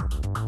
you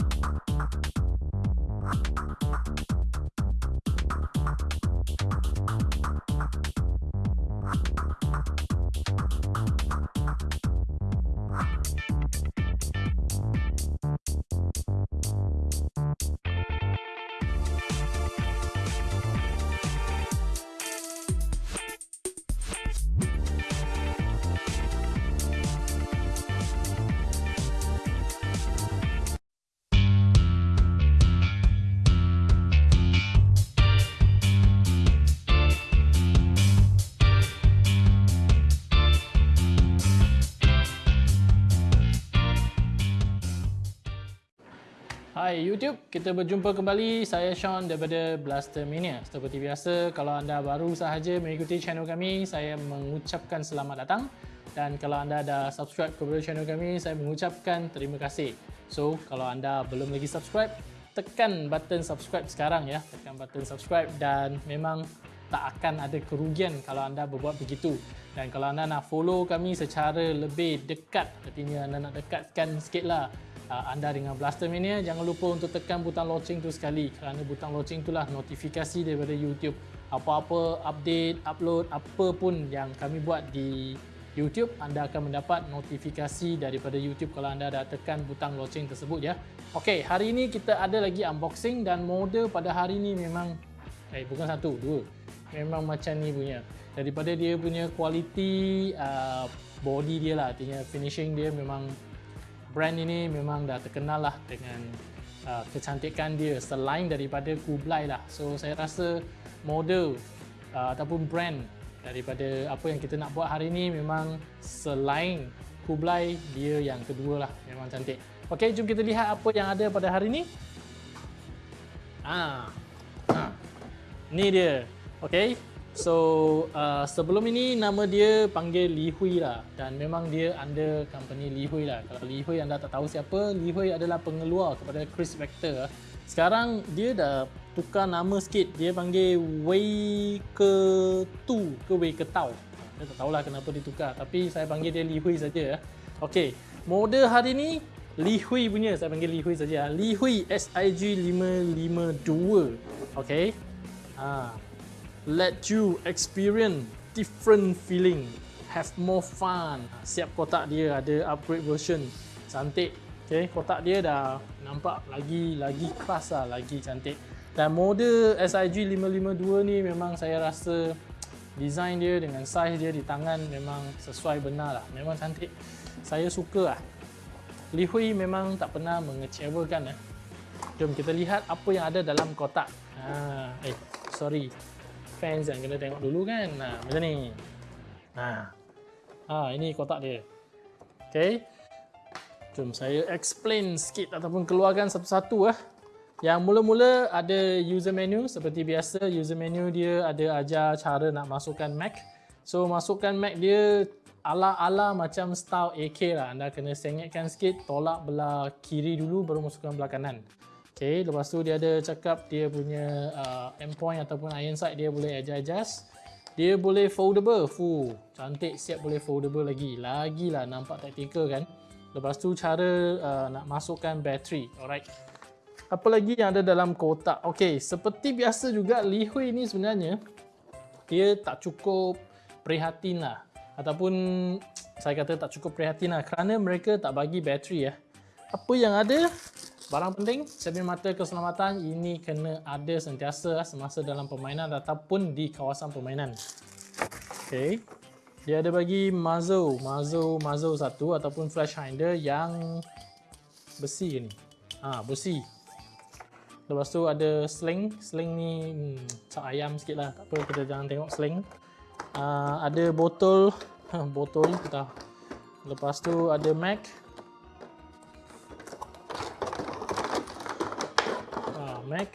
Hai YouTube, kita berjumpa kembali. Saya Sean daripada Blaster Mania. Seperti biasa, kalau anda baru sahaja mengikuti channel kami, saya mengucapkan selamat datang. Dan kalau anda dah subscribe kepada channel kami, saya mengucapkan terima kasih. So, kalau anda belum lagi subscribe, tekan button subscribe sekarang ya. Tekan button subscribe dan memang tak akan ada kerugian kalau anda berbuat begitu. Dan kalau anda nak follow kami secara lebih dekat, artinya anda nak dekatkan sikitlah anda dengan Blaster Mania jangan lupa untuk tekan butang loceng tu sekali kerana butang loceng itulah notifikasi daripada YouTube apa-apa update, upload, apa pun yang kami buat di YouTube anda akan mendapat notifikasi daripada YouTube kalau anda dah tekan butang loceng tersebut ya. Okey, hari ini kita ada lagi unboxing dan model pada hari ini memang eh bukan satu, dua. Memang macam ni punya. Daripada dia punya kualiti uh, body dia lah, artinya finishing dia memang brand ini memang dah terkenal lah dengan uh, kecantikan dia selain daripada Kublai lah. So saya rasa model uh, ataupun brand daripada apa yang kita nak buat hari ini memang selain Kublai dia yang kedua lah memang cantik. Okey, jom kita lihat apa yang ada pada hari ini. Ah, ah. ni dia. Okey, So uh, sebelum ini nama dia panggil Li Hui lah dan memang dia under company Li Hui lah. Kalau Li Hui anda tak tahu siapa, Li Hui adalah pengeluar kepada Chris Vector. Sekarang dia dah tukar nama sikit. Dia panggil Wei Ke Tu ke Wei Ke Tau. Saya tak tahulah kenapa dia tukar tapi saya panggil dia Li Hui saja. Okey, model hari ni Li Hui punya saya panggil Li Hui saja. Li Hui SIG 552. Okey. Ha, let you experience different feeling. Have more fun. Siap kotak dia ada upgrade version. Cantik. Okay, kotak dia dah nampak lagi lagi keras lah lagi cantik. Dan model SIG 552 ni memang saya rasa design dia dengan size dia di tangan memang sesuai benar lah. Memang cantik. Saya suka lah. Li Hui memang tak pernah mengecewakan eh. jom kita lihat apa yang ada dalam kotak. Ha, eh sorry fans yang kena tengok dulu kan. Nah, macam ni. Nah. Ha, ini kotak dia. Okey. Jom saya explain sikit ataupun keluarkan satu-satu ah. Yang mula-mula ada user menu seperti biasa. User menu dia ada ajar cara nak masukkan Mac. So masukkan Mac dia ala-ala macam style AK lah. Anda kena sengitkan sikit, tolak belah kiri dulu baru masukkan belah kanan. Okay, lepas tu dia ada cakap dia punya uh, endpoint ataupun iron sight dia boleh adjust-adjust. Dia boleh foldable. Fuh, cantik siap boleh foldable lagi. Lagilah nampak tactical kan. Lepas tu cara uh, nak masukkan bateri. Alright. Apa lagi yang ada dalam kotak? Okay, seperti biasa juga Li Hui ni sebenarnya dia tak cukup prihatin lah. Ataupun saya kata tak cukup prihatin lah kerana mereka tak bagi bateri ya. Apa yang ada? Barang penting, cermin mata keselamatan ini kena ada sentiasa semasa dalam permainan ataupun di kawasan permainan. Okey. Dia ada bagi muzzle, muzzle, muzzle satu ataupun flash hinder yang besi ni. Ha, besi. Lepas tu ada sling. Sling ni hmm, cak ayam sikit lah. Tak apa, kita jangan tengok sling. Uh, ada botol. botol kita. Lepas tu ada mag. Mac.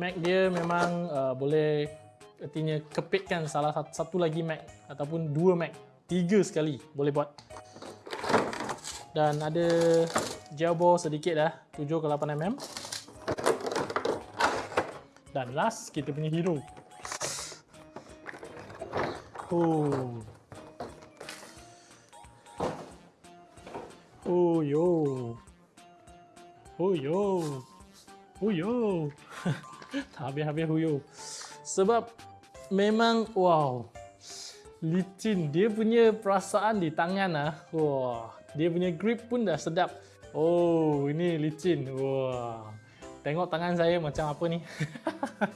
Mac dia memang uh, boleh artinya kepitkan salah satu, lagi Mac ataupun dua Mac. Tiga sekali boleh buat. Dan ada bore sedikit dah, 7 ke 8 mm. Dan last kita punya hero. Oh. Oh yo. Huyo. Huyo. tak habis-habis huyo. Sebab memang wow. Licin. Dia punya perasaan di tangan ah. Wah. Dia punya grip pun dah sedap. Oh, ini licin. Wah. Tengok tangan saya macam apa ni.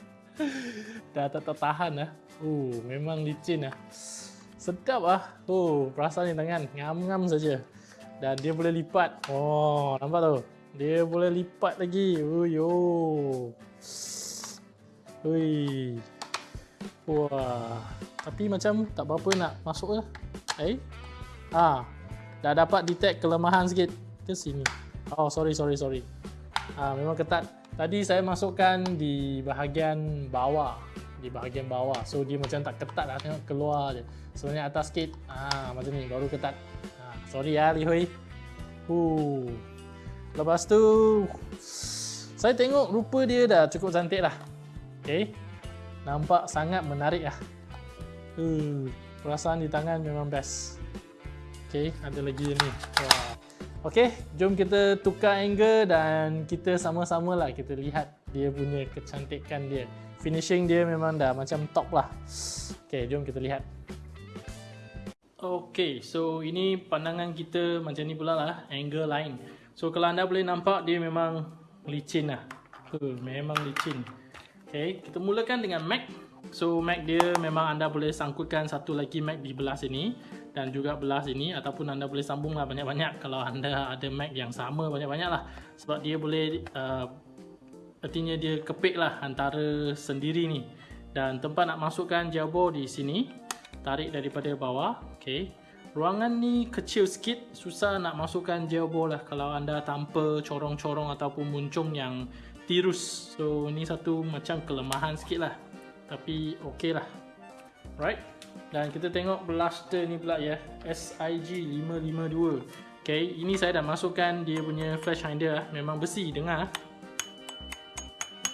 dah tak tertahan lah. Oh, memang licin lah. Sedap ah. Oh, perasaan di tangan. Ngam-ngam saja. Dan dia boleh lipat. Oh, nampak tu? Dia boleh lipat lagi. Oh, yo. Ui. Wah. Tapi macam tak apa-apa nak masuk lah. Eh? Ah. Dah dapat detect kelemahan sikit. Ke sini. Oh, sorry, sorry, sorry. Ah, memang ketat. Tadi saya masukkan di bahagian bawah di bahagian bawah so dia macam tak ketat lah tengok keluar je sebenarnya atas sikit ah macam ni baru ketat ah, sorry ya Li Hui uh. Lepas tu saya tengok rupa dia dah cukup cantik lah ok nampak sangat menarik lah uh, perasaan di tangan memang best ok ada lagi ni Wah. ok jom kita tukar angle dan kita sama-sama lah kita lihat dia punya kecantikan dia finishing dia memang dah macam top lah. Okay, jom kita lihat. Okay, so ini pandangan kita macam ni pula lah, angle lain. So kalau anda boleh nampak dia memang licin lah. Uh, memang licin. Okay, kita mulakan dengan Mac. So Mac dia memang anda boleh sangkutkan satu lagi Mac di belah sini dan juga belah sini ataupun anda boleh sambung lah banyak-banyak kalau anda ada Mac yang sama banyak-banyak lah sebab dia boleh uh, artinya dia kepik lah antara sendiri ni dan tempat nak masukkan jabor di sini tarik daripada bawah okay. Ruangan ni kecil sikit susah nak masukkan jabor lah. Kalau anda tanpa corong-corong ataupun muncung yang tirus. So ni satu macam kelemahan sikit lah. Tapi ok lah. Right dan kita tengok blaster ni pula ya. SIG 552 ok ini saya dah masukkan dia punya flash hinder lah. Memang besi dengar.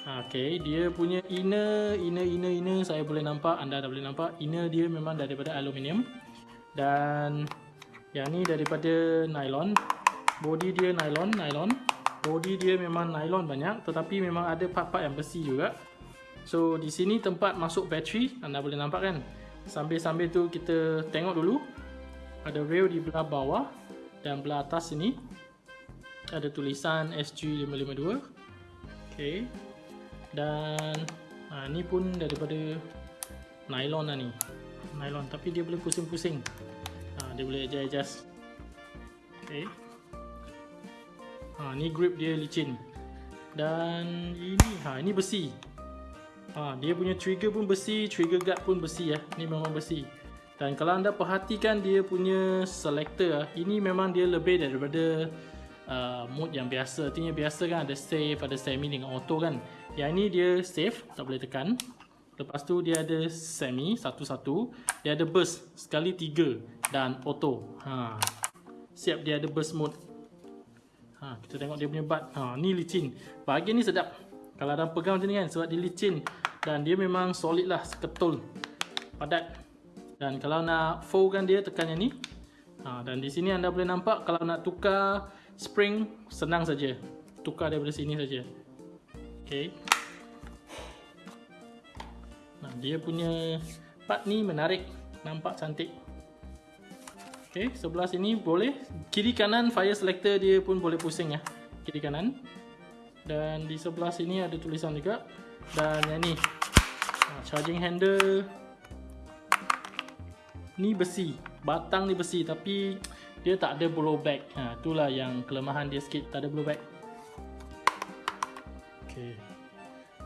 Okey, dia punya inner, inner, inner, inner saya boleh nampak, anda dah boleh nampak. Inner dia memang daripada aluminium dan yang ni daripada nylon. Body dia nylon, nylon. Body dia memang nylon banyak tetapi memang ada part-part yang besi juga. So di sini tempat masuk bateri, anda boleh nampak kan? Sambil-sambil tu kita tengok dulu. Ada rail di belah bawah dan belah atas sini ada tulisan SG552. Okey dan ha, ni pun daripada nylon lah ni nylon tapi dia boleh pusing-pusing dia boleh adjust. Ok ha, ni grip dia licin. Dan ini ha, ini besi. Ha, dia punya trigger pun besi trigger guard pun besi ya. ni memang besi. Dan kalau anda perhatikan dia punya selector ini memang dia lebih daripada uh, mode yang biasa. Artinya biasa kan ada save ada semi dengan auto kan. Yang ni dia save, tak boleh tekan. Lepas tu dia ada semi, satu-satu. Dia ada burst, sekali tiga. Dan auto. Ha. Siap dia ada burst mode. Ha, kita tengok dia punya bat. Ha, ni licin. Bahagian ni sedap. Kalau ada pegang macam ni kan, sebab dia licin. Dan dia memang solid lah, seketul. Padat. Dan kalau nak fold kan dia, tekan yang ni. Ha, dan di sini anda boleh nampak, kalau nak tukar spring, senang saja. Tukar daripada sini saja. Okay. Nah, dia punya part ni menarik, nampak cantik. Okay, sebelah sini boleh. Kiri kanan fire selector dia pun boleh pusing ya. Kiri kanan. Dan di sebelah sini ada tulisan juga. Dan yang ni. Nah, charging handle. Ni besi. Batang ni besi tapi dia tak ada blowback. Ha, itulah yang kelemahan dia sikit. Tak ada blowback. Okay.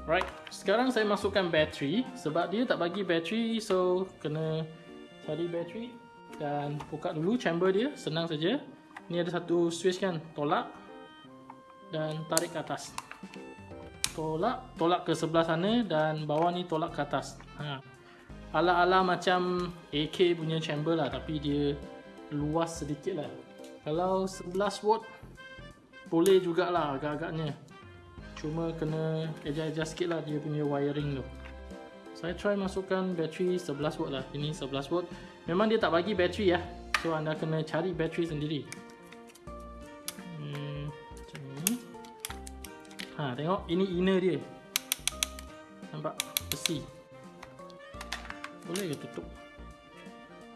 Right, sekarang saya masukkan bateri sebab dia tak bagi bateri so kena cari bateri dan buka dulu chamber dia, senang saja. Ni ada satu switch kan, tolak dan tarik ke atas. Tolak, tolak ke sebelah sana dan bawah ni tolak ke atas. Ha. Ala-ala macam AK punya chamber lah tapi dia luas sedikit lah. Kalau 11 watt boleh jugalah agak-agaknya cuma kena adjust-adjust sikit lah dia punya wiring tu saya try masukkan bateri 11 watt lah ini 11 watt memang dia tak bagi bateri ya so anda kena cari bateri sendiri hmm, macam ni Ha, tengok ini inner dia. Nampak besi. Boleh ke tutup?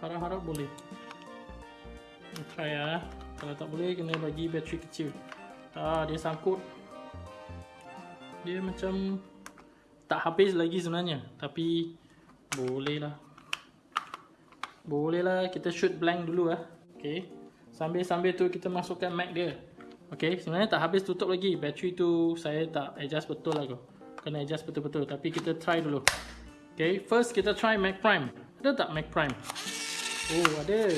Harap-harap boleh. Try ya. Kalau tak boleh kena bagi bateri kecil. Ah, dia sangkut. Dia macam tak habis lagi sebenarnya, tapi boleh lah. Boleh lah kita shoot blank dulu ah. Okay. Sambil-sambil tu kita masukkan Mac dia. Okay, sebenarnya tak habis tutup lagi. Bateri tu saya tak adjust betul lah kau. Kena adjust betul-betul. Tapi kita try dulu. Okay, first kita try Mac Prime. Ada tak Mac Prime? Oh, ada.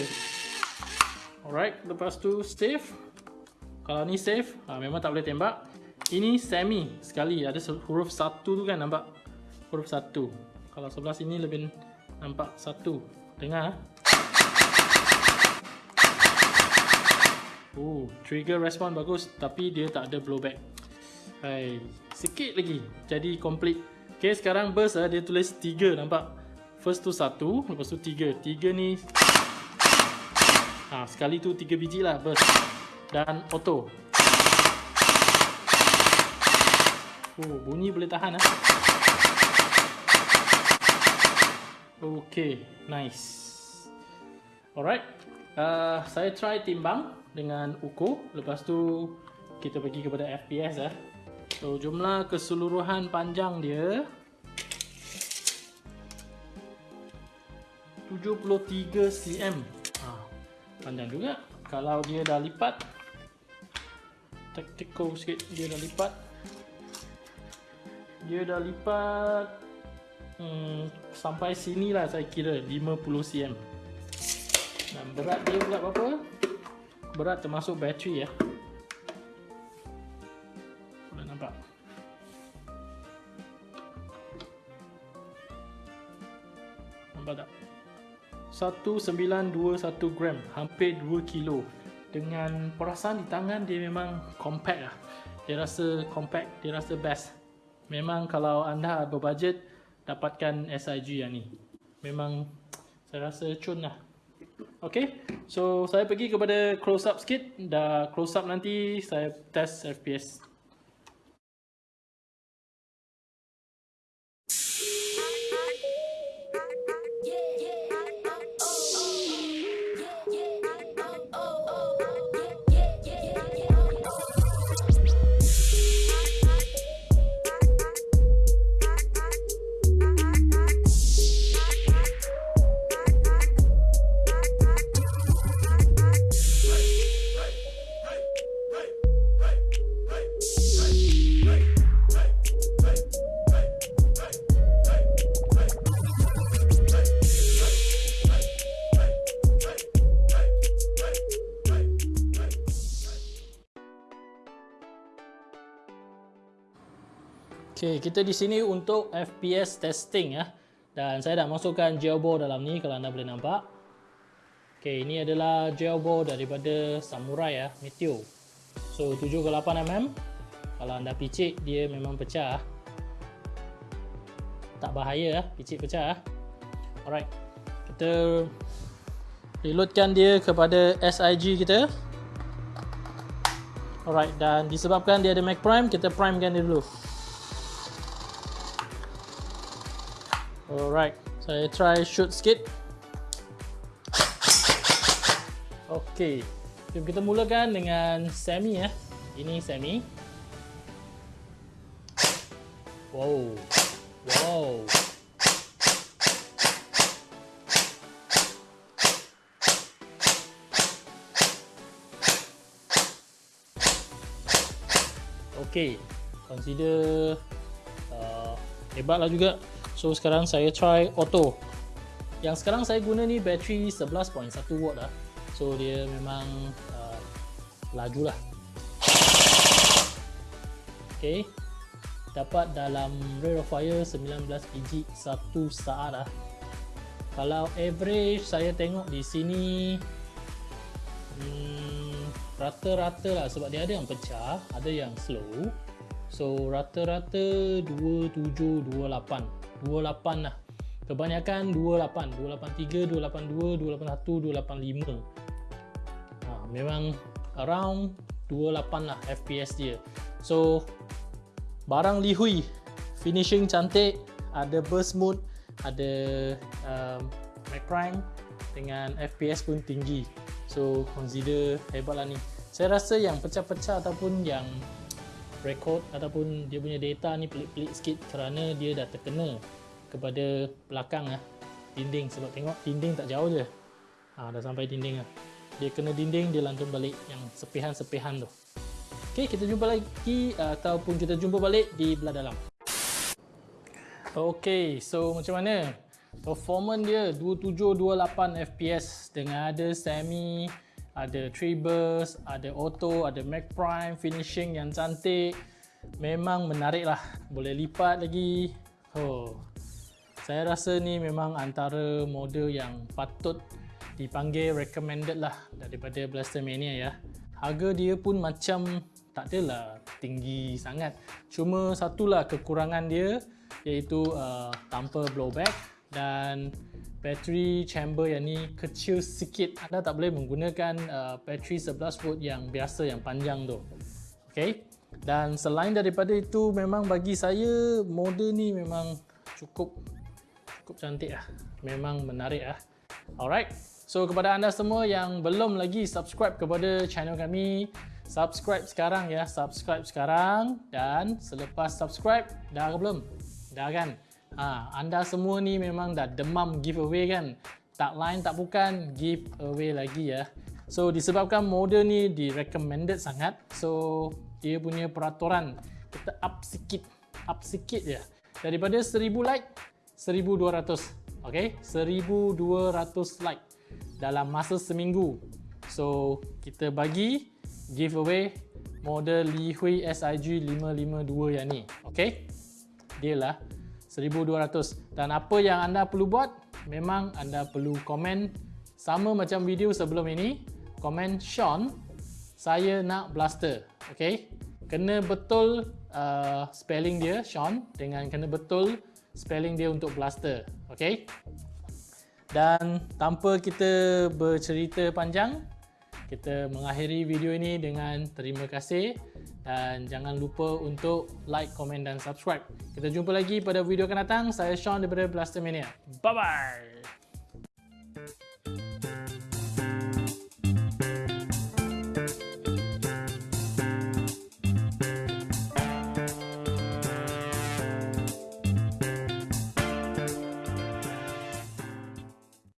Alright, lepas tu save. Kalau ni save, ha, memang tak boleh tembak. Ini semi sekali. Ada huruf satu tu kan nampak? Huruf satu. Kalau sebelah sini lebih nampak satu. Dengar. Oh, trigger respon bagus tapi dia tak ada blowback. Hai, sikit lagi jadi complete. Okay, sekarang burst ah dia tulis 3 nampak. First tu 1, lepas tu 3. 3 ni Ha, sekali tu 3 biji lah burst. Dan auto. Oh, bunyi boleh tahan ah. Okay, nice. Alright. Uh, saya try timbang dengan ukur lepas tu kita pergi kepada FPS eh. So jumlah keseluruhan panjang dia 73 cm. Ha, panjang juga. Kalau dia dah lipat tactical sikit dia dah lipat. Dia dah lipat hmm, sampai sini lah saya kira 50 cm. Dan berat dia pula berapa? berat termasuk bateri ya. Boleh nampak. Nampak tak? 1921 gram, hampir 2 kilo. Dengan perasaan di tangan dia memang compact lah. Dia rasa compact, dia rasa best. Memang kalau anda berbudget dapatkan SIG yang ni. Memang saya rasa cun lah. Okay, so saya pergi kepada close up sikit. Dah close up nanti saya test FPS. Okay, kita di sini untuk FPS testing ya. Dan saya dah masukkan jailbore dalam ni kalau anda boleh nampak. Okay, ini adalah jailbore daripada Samurai ya, Meteo. So 7 ke 8 mm. Kalau anda picit dia memang pecah. Tak bahaya ya, picit pecah. Alright. Kita reloadkan dia kepada SIG kita. Alright, dan disebabkan dia ada Mac Prime, kita primekan dia dulu. Alright, saya try shoot sikit. Okay, jom kita mulakan dengan semi ya. Ini semi. Wow, wow. Okay, consider uh, hebatlah juga So sekarang saya try auto. Yang sekarang saya guna ni bateri 11.1 watt lah. So dia memang uh, laju lah. Okay. Dapat dalam rate of fire 19 biji satu saat lah. Kalau average saya tengok di sini hmm, rata-rata hmm, lah sebab dia ada yang pecah, ada yang slow. So rata-rata 2728 28 lah. Kebanyakan 28 283 282 281 285 ha, memang around 28 lah FPS dia. So barang lihui finishing cantik ada burst mode ada um, Mac Prime dengan FPS pun tinggi. So consider hebat lah ni. Saya rasa yang pecah-pecah ataupun yang record ataupun dia punya data ni pelik-pelik sikit kerana dia dah terkena kepada belakang lah. Dinding sebab tengok dinding tak jauh je. Ha, dah sampai dinding lah. Dia kena dinding dia lantun balik yang sepihan-sepihan tu. Ok kita jumpa lagi ataupun kita jumpa balik di belah dalam. Ok so macam mana? Performance dia 2728 fps dengan ada semi ada tree burst, ada auto, ada Mac Prime, finishing yang cantik. Memang menarik lah. Boleh lipat lagi. Oh. Saya rasa ni memang antara model yang patut dipanggil recommended lah daripada Blaster Mania ya. Harga dia pun macam tak adalah tinggi sangat. Cuma satulah kekurangan dia iaitu uh, tanpa blowback dan battery chamber yang ni kecil sikit. Anda tak boleh menggunakan uh, battery 11 volt yang biasa yang panjang tu. Ok dan selain daripada itu memang bagi saya model ni memang cukup cukup cantik lah. Memang menarik lah. Alright. So kepada anda semua yang belum lagi subscribe kepada channel kami subscribe sekarang ya. Subscribe sekarang dan selepas subscribe dah ke belum? Dah kan Ha, anda semua ni memang dah demam giveaway kan? Tak lain tak bukan giveaway lagi ya. So disebabkan model ni di recommended sangat. So dia punya peraturan kita up sikit, up sikit je. Daripada 1000 like 1200. Okey, 1200 like dalam masa seminggu. So kita bagi giveaway model Li Hui SIG 552 yang ni. Okey. Dia lah 1200 dan apa yang anda perlu buat memang anda perlu komen sama macam video sebelum ini. Komen Sean saya nak blaster. Ok kena betul uh, spelling dia Sean dengan kena betul spelling dia untuk blaster. Ok dan tanpa kita bercerita panjang kita mengakhiri video ini dengan terima kasih dan jangan lupa untuk like, komen dan subscribe. Kita jumpa lagi pada video akan datang. Saya Sean daripada Blaster Mania. Bye-bye!